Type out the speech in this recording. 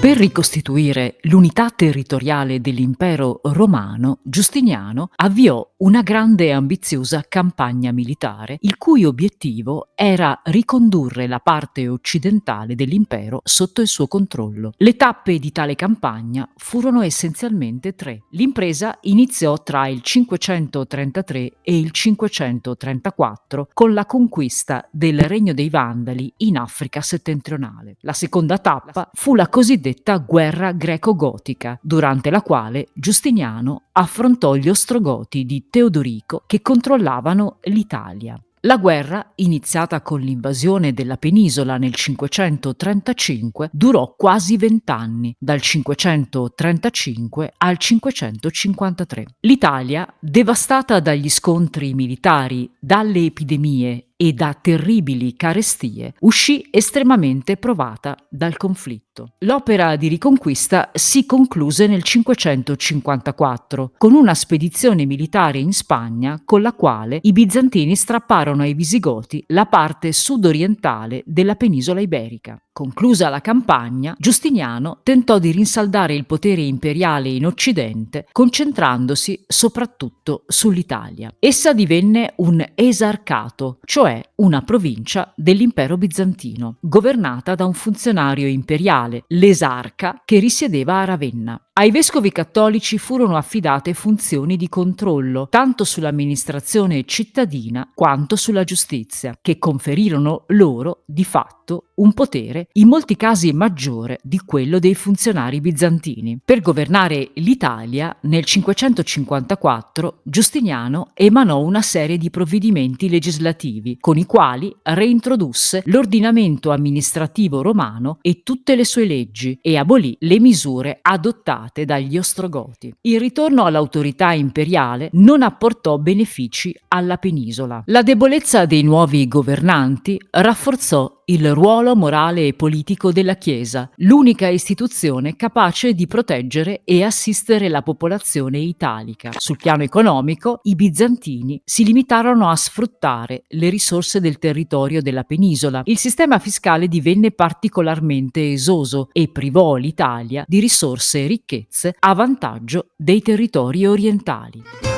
Per ricostituire l'unità territoriale dell'impero romano, Giustiniano avviò una grande e ambiziosa campagna militare, il cui obiettivo era ricondurre la parte occidentale dell'impero sotto il suo controllo. Le tappe di tale campagna furono essenzialmente tre. L'impresa iniziò tra il 533 e il 534 con la conquista del Regno dei Vandali in Africa settentrionale. La seconda tappa fu la cosiddetta cosiddetta guerra greco-gotica, durante la quale Giustiniano affrontò gli ostrogoti di Teodorico che controllavano l'Italia. La guerra, iniziata con l'invasione della penisola nel 535, durò quasi vent'anni, dal 535 al 553. L'Italia, devastata dagli scontri militari, dalle epidemie e da terribili carestie, uscì estremamente provata dal conflitto. L'opera di riconquista si concluse nel 554 con una spedizione militare in Spagna con la quale i bizantini strapparono ai visigoti la parte sudorientale della penisola iberica. Conclusa la campagna, Giustiniano tentò di rinsaldare il potere imperiale in Occidente, concentrandosi soprattutto sull'Italia. Essa divenne un esarcato, cioè una provincia dell'impero bizantino, governata da un funzionario imperiale, l'esarca, che risiedeva a Ravenna. Ai vescovi cattolici furono affidate funzioni di controllo tanto sull'amministrazione cittadina quanto sulla giustizia, che conferirono loro di fatto un potere in molti casi maggiore di quello dei funzionari bizantini. Per governare l'Italia, nel 554 Giustiniano emanò una serie di provvedimenti legislativi con i quali reintrodusse l'ordinamento amministrativo romano e tutte le sue leggi e abolì le misure adottate dagli Ostrogoti. Il ritorno all'autorità imperiale non apportò benefici alla penisola. La debolezza dei nuovi governanti rafforzò il ruolo morale e politico della Chiesa, l'unica istituzione capace di proteggere e assistere la popolazione italica. Sul piano economico, i bizantini si limitarono a sfruttare le risorse del territorio della penisola. Il sistema fiscale divenne particolarmente esoso e privò l'Italia di risorse e ricchezze a vantaggio dei territori orientali.